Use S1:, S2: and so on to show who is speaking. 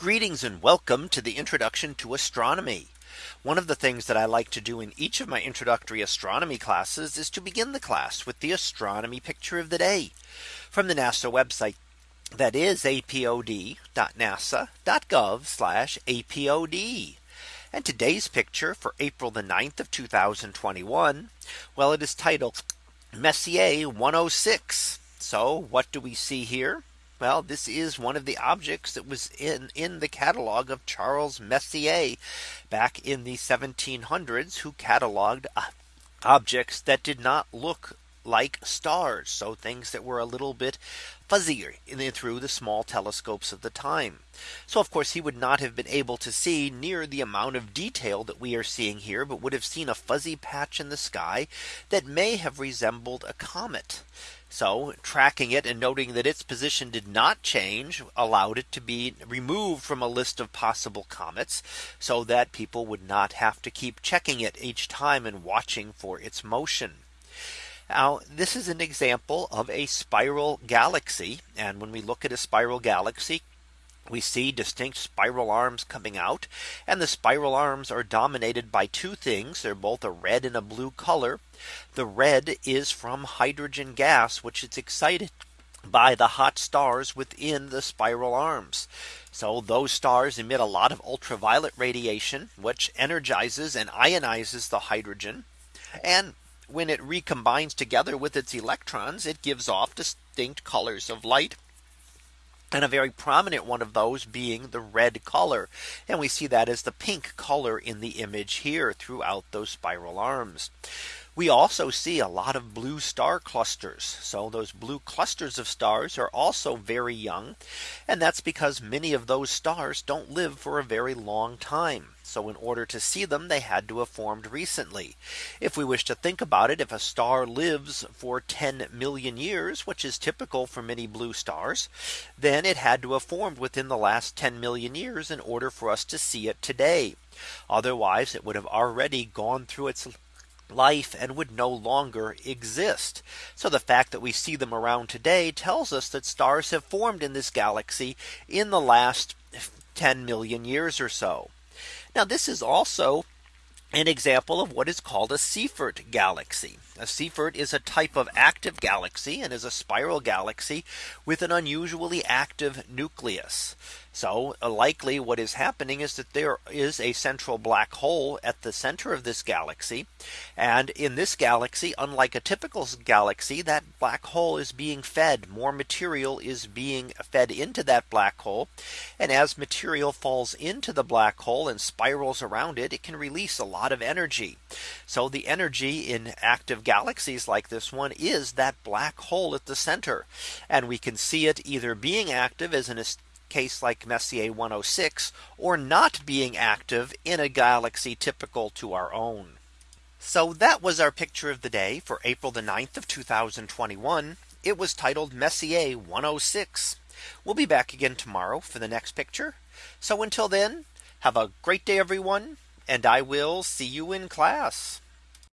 S1: Greetings and welcome to the introduction to astronomy. One of the things that I like to do in each of my introductory astronomy classes is to begin the class with the astronomy picture of the day from the NASA website. That is apod.nasa.gov apod. And today's picture for April the 9th of 2021. Well, it is titled Messier 106. So what do we see here? Well, this is one of the objects that was in in the catalog of Charles Messier back in the 1700s who cataloged uh, objects that did not look like stars. So things that were a little bit fuzzier the, through the small telescopes of the time. So of course he would not have been able to see near the amount of detail that we are seeing here, but would have seen a fuzzy patch in the sky that may have resembled a comet. So tracking it and noting that its position did not change allowed it to be removed from a list of possible comets so that people would not have to keep checking it each time and watching for its motion. Now this is an example of a spiral galaxy. And when we look at a spiral galaxy, we see distinct spiral arms coming out and the spiral arms are dominated by two things they're both a red and a blue color the red is from hydrogen gas which is excited by the hot stars within the spiral arms. So those stars emit a lot of ultraviolet radiation which energizes and ionizes the hydrogen and when it recombines together with its electrons it gives off distinct colors of light and a very prominent one of those being the red color. And we see that as the pink color in the image here throughout those spiral arms. We also see a lot of blue star clusters. So those blue clusters of stars are also very young. And that's because many of those stars don't live for a very long time. So in order to see them, they had to have formed recently. If we wish to think about it, if a star lives for 10 million years, which is typical for many blue stars, then it had to have formed within the last 10 million years in order for us to see it today. Otherwise, it would have already gone through its life and would no longer exist. So the fact that we see them around today tells us that stars have formed in this galaxy in the last 10 million years or so. Now this is also an example of what is called a Seyfert galaxy. A Seyfert is a type of active galaxy and is a spiral galaxy with an unusually active nucleus. So uh, likely what is happening is that there is a central black hole at the center of this galaxy. And in this galaxy, unlike a typical galaxy, that black hole is being fed more material is being fed into that black hole. And as material falls into the black hole and spirals around it, it can release a lot of energy. So the energy in active galaxies like this one is that black hole at the center. And we can see it either being active as an case like Messier 106 or not being active in a galaxy typical to our own. So that was our picture of the day for April the 9th of 2021. It was titled Messier 106. We'll be back again tomorrow for the next picture. So until then, have a great day, everyone, and I will see you in class.